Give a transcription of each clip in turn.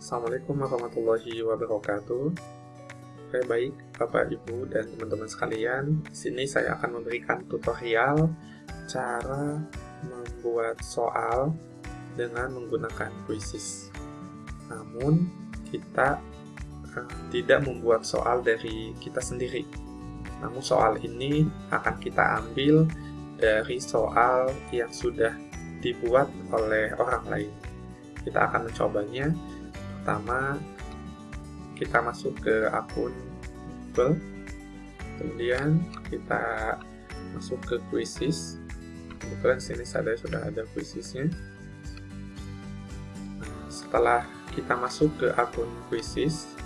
Assalamualaikum warahmatullahi wabarakatuh. Oke, baik Bapak, Ibu, dan teman-teman sekalian. Di sini saya akan memberikan tutorial cara membuat soal dengan menggunakan quizzes. Namun, kita uh, tidak membuat soal dari kita sendiri. Namun, soal ini akan kita ambil dari soal yang sudah dibuat oleh orang lain. Kita akan mencobanya pertama kita masuk ke akun Google kemudian kita masuk ke quizzes kebetulan sini saya sudah ada quizzesnya setelah kita masuk ke akun quizzes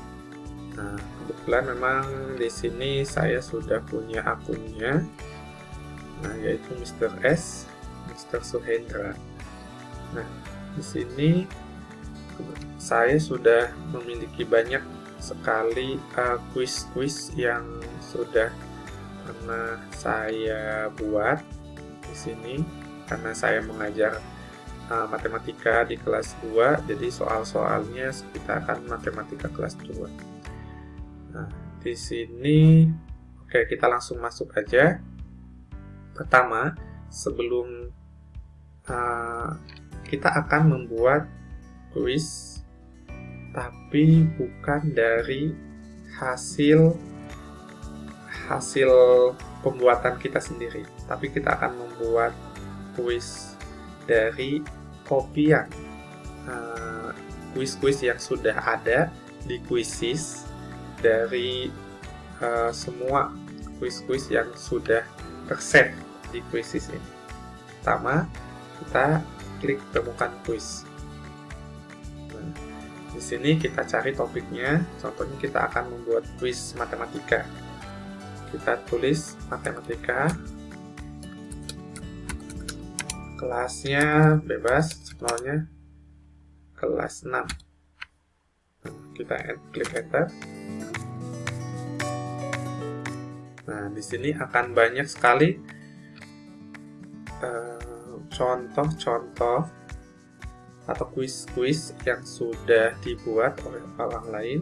nah kebetulan memang di sini saya sudah punya akunnya nah yaitu Mr. S Mr. Suhendra nah di sini saya sudah memiliki banyak sekali uh, quiz-quiz uh, yang sudah pernah saya buat di sini karena saya mengajar uh, matematika di kelas 2 jadi soal-soalnya sekitar akan matematika kelas 2 nah di sini oke kita langsung masuk aja. Pertama sebelum uh, kita akan membuat quiz tapi bukan dari hasil hasil pembuatan kita sendiri. Tapi kita akan membuat quiz dari kopian uh, quiz-quiz yang sudah ada di quizzes dari uh, semua quiz-quiz yang sudah tersave di quizzes ini. Pertama kita klik temukan quiz di sini kita cari topiknya, contohnya kita akan membuat quiz matematika. Kita tulis matematika, kelasnya bebas, semuanya kelas 6. Kita klik enter. Nah, di sini akan banyak sekali eh, contoh-contoh uh, atau kuis-kuis yang sudah dibuat oleh orang lain.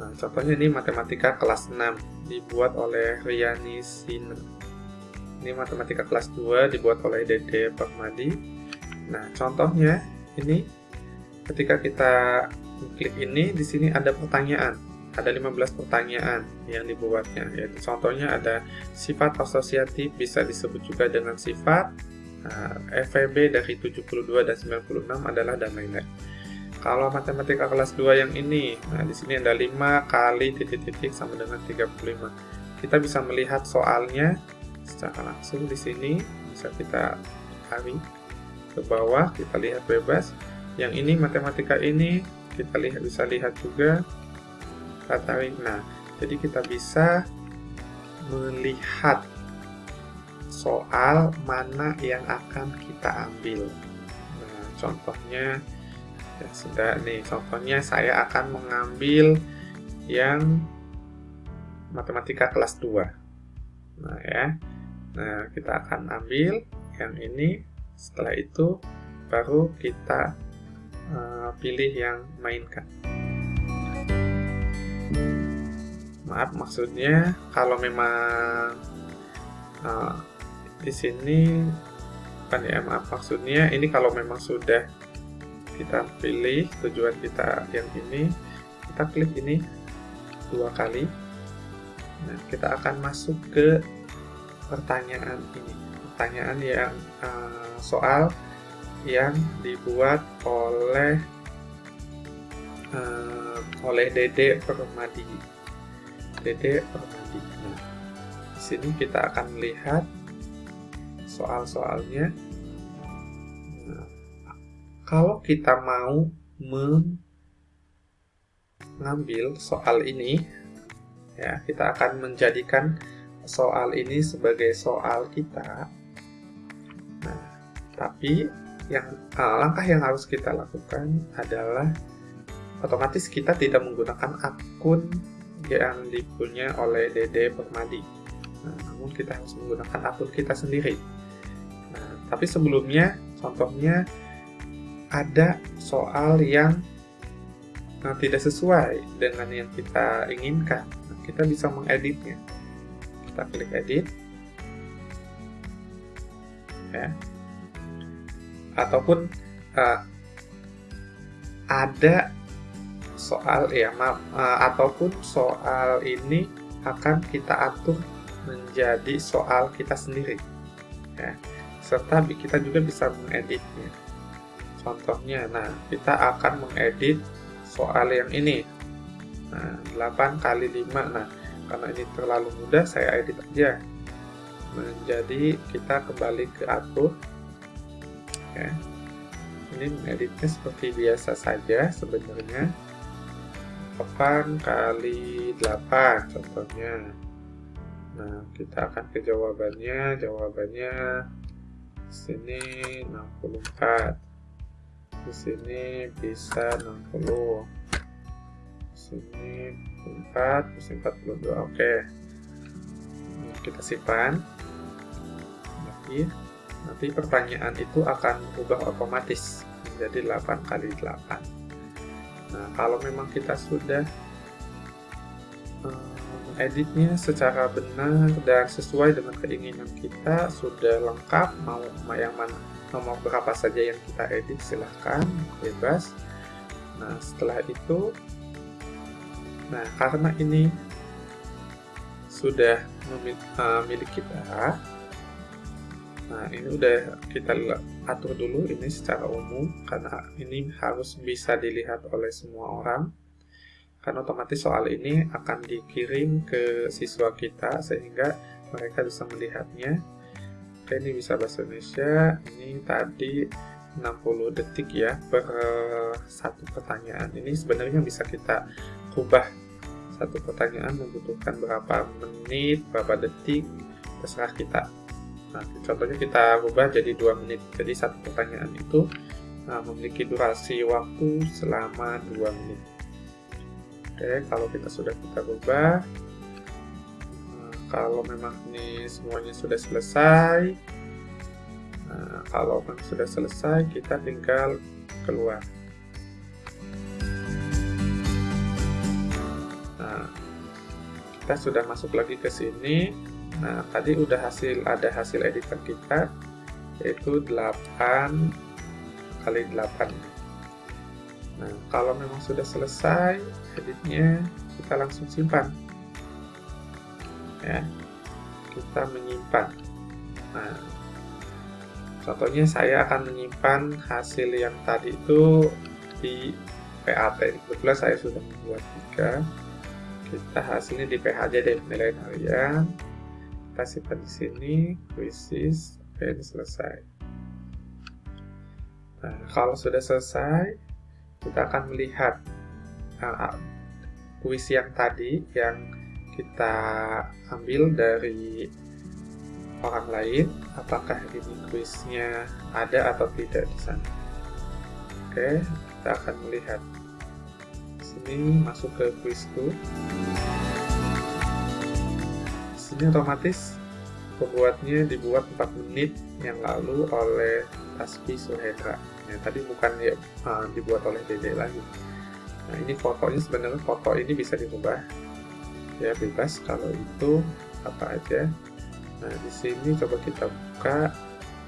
Nah, contohnya ini matematika kelas 6 dibuat oleh Riani Sina. Ini matematika kelas 2 dibuat oleh Dede Permadi. Nah, contohnya ini ketika kita klik ini di sini ada pertanyaan. Ada 15 pertanyaan yang dibuatnya, yaitu contohnya ada sifat asosiatif bisa disebut juga dengan sifat FEB dari 72 dan 96 adalah dan lain-lain. Kalau matematika kelas 2 yang ini, nah di sini ada 5 kali titik-titik sama dengan 35. Kita bisa melihat soalnya secara langsung di sini, bisa kita tarik ke bawah, kita lihat bebas. Yang ini matematika ini kita lihat bisa lihat juga kita tarik. Nah, jadi kita bisa melihat soal mana yang akan kita ambil. Nah, contohnya ya sudah nih, contohnya saya akan mengambil yang matematika kelas 2. Nah, ya. Nah, kita akan ambil yang ini. Setelah itu baru kita uh, pilih yang mainkan. Maaf, maksudnya kalau memang uh, di sini bukan ya maaf maksudnya ini kalau memang sudah kita pilih tujuan kita yang ini kita klik ini dua kali. Nah kita akan masuk ke pertanyaan ini. Pertanyaan yang uh, soal yang dibuat oleh uh, oleh Dede Permadi. Dede Permadi. Nah, di sini kita akan melihat soal-soalnya. Nah, kalau kita mau mengambil soal ini, ya kita akan menjadikan soal ini sebagai soal kita. Nah, tapi yang uh, langkah yang harus kita lakukan adalah otomatis kita tidak menggunakan akun yang dipunya oleh Dede Permadi. Nah, namun kita harus menggunakan akun kita sendiri. Tapi sebelumnya, contohnya ada soal yang nah, tidak sesuai dengan yang kita inginkan, nah, kita bisa mengeditnya. Kita klik edit, ya. Ataupun uh, ada soal ya maaf uh, ataupun soal ini akan kita atur menjadi soal kita sendiri ya serta kita juga bisa mengeditnya. Contohnya nah kita akan mengedit soal yang ini. Nah 8 kali 5 nah karena ini terlalu mudah saya edit aja. Menjadi kita kembali ke atur ya. Ini mengeditnya seperti biasa saja sebenarnya. 8 kali 8 contohnya. Nah kita akan ke jawabannya. Jawabannya sini 64 di sini bisa 60 di sini 4 di sini 42 oke. Kita simpan. Lagi. Nanti pertanyaan itu akan berubah otomatis menjadi 8 kali 8 Nah, kalau memang kita sudah um, editnya secara benar dan sesuai dengan keinginan kita, sudah lengkap, mau yang mana nomor berapa saja yang kita edit, silahkan, bebas. Nah, setelah itu, nah karena ini sudah eh, milik kita, Nah, ini udah kita atur dulu ini secara umum karena ini harus bisa dilihat oleh semua orang. Karena otomatis soal ini akan dikirim ke siswa kita sehingga mereka bisa melihatnya. Oke, ini bisa bahasa Indonesia. Ini tadi 60 detik ya per satu pertanyaan. Ini sebenarnya bisa kita ubah satu pertanyaan membutuhkan berapa menit, berapa detik, terserah kita Nah, contohnya kita ubah jadi dua menit. Jadi satu pertanyaan itu nah, memiliki durasi waktu selama dua menit. Oke, kalau kita sudah kita ubah, nah, kalau memang ini semuanya sudah selesai, nah, kalau memang sudah selesai, kita tinggal keluar. Nah, kita sudah masuk lagi ke sini Nah, tadi udah hasil ada hasil editan kita yaitu 8 kali 8. Nah, kalau memang sudah selesai editnya, kita langsung simpan. Ya. Kita menyimpan. Nah, contohnya saya akan menyimpan hasil yang tadi itu di PAT. Kebetulan saya sudah membuat tiga. Kita hasilnya di PH aja deh, nilai harian kita simpan di sini krisis ini selesai nah kalau sudah selesai kita akan melihat uh, kuis yang tadi yang kita ambil dari orang lain apakah ini kuisnya ada atau tidak di sana? Oke kita akan melihat. Sini masuk ke kuisku. Ini otomatis pembuatnya dibuat 4 menit yang lalu oleh Taspi Suhendra ya, tadi bukan ya, uh, dibuat oleh Dede lagi nah ini fotonya sebenarnya foto ini bisa dirubah. Ya bebas kalau itu apa aja. Nah di sini coba kita buka.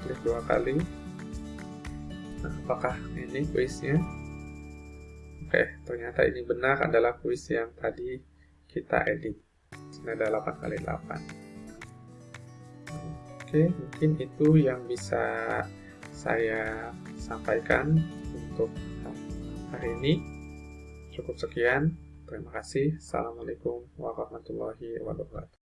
Klik dua kali. Nah apakah ini kuisnya? Oke ternyata ini benar adalah kuis yang tadi kita edit. Ini ada 8 kali 8 oke mungkin itu yang bisa saya sampaikan untuk hari ini cukup sekian. Terima kasih. Assalamualaikum warahmatullahi wabarakatuh